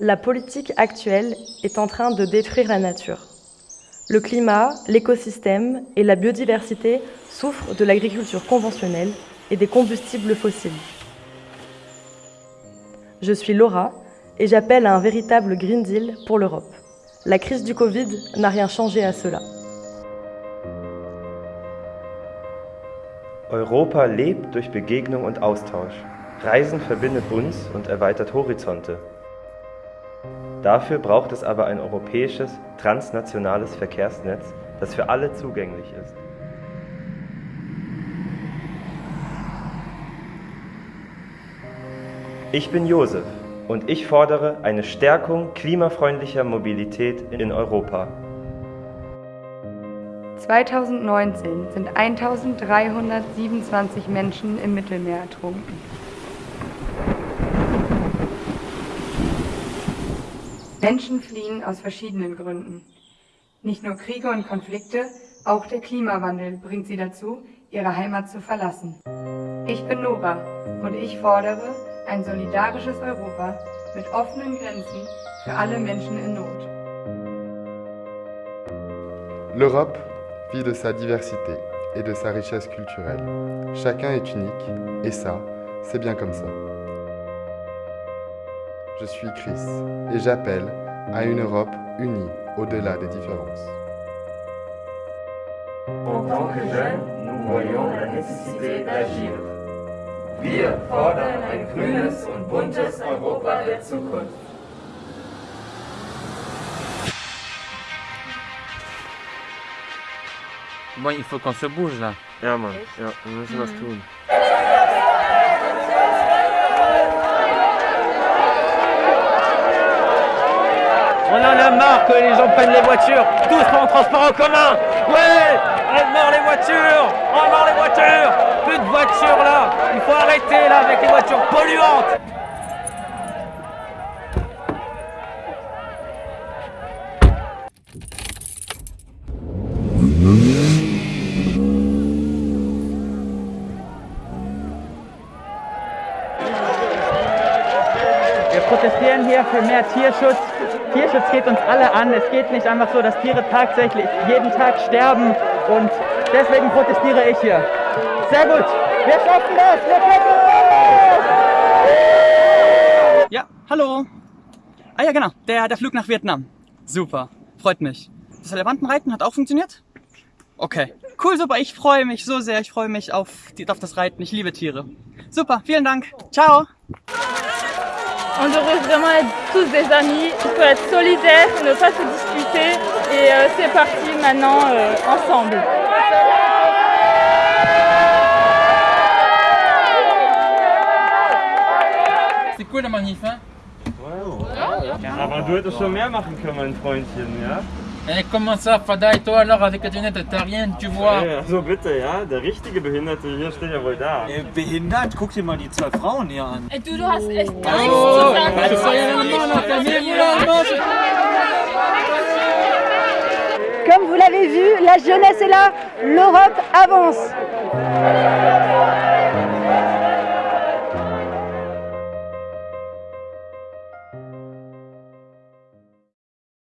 La politique actuelle est en train de détruire la nature. Le climat, l'écosystème et la biodiversité souffrent de l'agriculture conventionnelle et des combustibles fossiles. Je suis Laura et j'appelle à un véritable Green Deal pour l'Europe. La crise du Covid n'a rien changé à cela. Europa lebt durch Begegnung und Austausch. Reisen verbindet uns und erweitert Horizonte. Dafür braucht es aber ein europäisches, transnationales Verkehrsnetz, das für alle zugänglich ist. Ich bin Josef und ich fordere eine Stärkung klimafreundlicher Mobilität in Europa. 2019 sind 1327 Menschen im Mittelmeer ertrunken. Menschen fliehen aus verschiedenen Gründen. Nicht nur Kriege und Konflikte, auch der Klimawandel bringt sie dazu, ihre Heimat zu verlassen. Ich bin Nora und ich fordere ein solidarisches Europa mit offenen Grenzen für alle Menschen in Not. L'Europe vit de sa diversité et de sa richesse culturelle. Chacun est unique et ça, c'est bien comme ça. Je suis Chris et j'appelle à une Europe unie au-delà des différences. En tant que jeunes, nous voyons la nécessité d'agir. Wir fordern ein grünes und buntes Europa der Zukunft. Bon, il faut qu'on se bouge là. Ja, Mann, ja, wir müssen was tun. On en a que les gens prennent les voitures, tous en transport en commun. Ouais, on mort les voitures, on mort les voitures. Plus de voitures là, il faut arrêter là avec les voitures polluantes. Wir protestieren hier für mehr Tierschutz. Tierschutz geht uns alle an. Es geht nicht einfach so, dass Tiere tatsächlich jeden Tag sterben. Und deswegen protestiere ich hier. Sehr gut. Wir schaffen das. Wir schaffen das. Ja, hallo. Ah ja, genau. Der, der Flug nach Vietnam. Super. Freut mich. Das Elefantenreiten hat auch funktioniert? Okay. Cool, super. Ich freue mich so sehr. Ich freue mich auf, die, auf das Reiten. Ich liebe Tiere. Super. Vielen Dank. Ciao. On devrait vraiment être tous des amis, il faut être solidaires, ne pas se disputer et euh, c'est parti maintenant euh, ensemble. C'est cool la manif, hein Aber du hättest schon mehr machen können, mein Freundchen, ja? Eh, comment ça, Fada et toi alors avec la lunette, t'as rien, tu vois Hey, also bitte, ja? Der richtige Behinderte hier steht ja wohl da. Äh, behindert? Guck dir mal die zwei Frauen hier an. Et du, du hast echt gar Oh, nichts zu sagen. Comme vous l'avez vu, la jeunesse est là, l'Europe avance.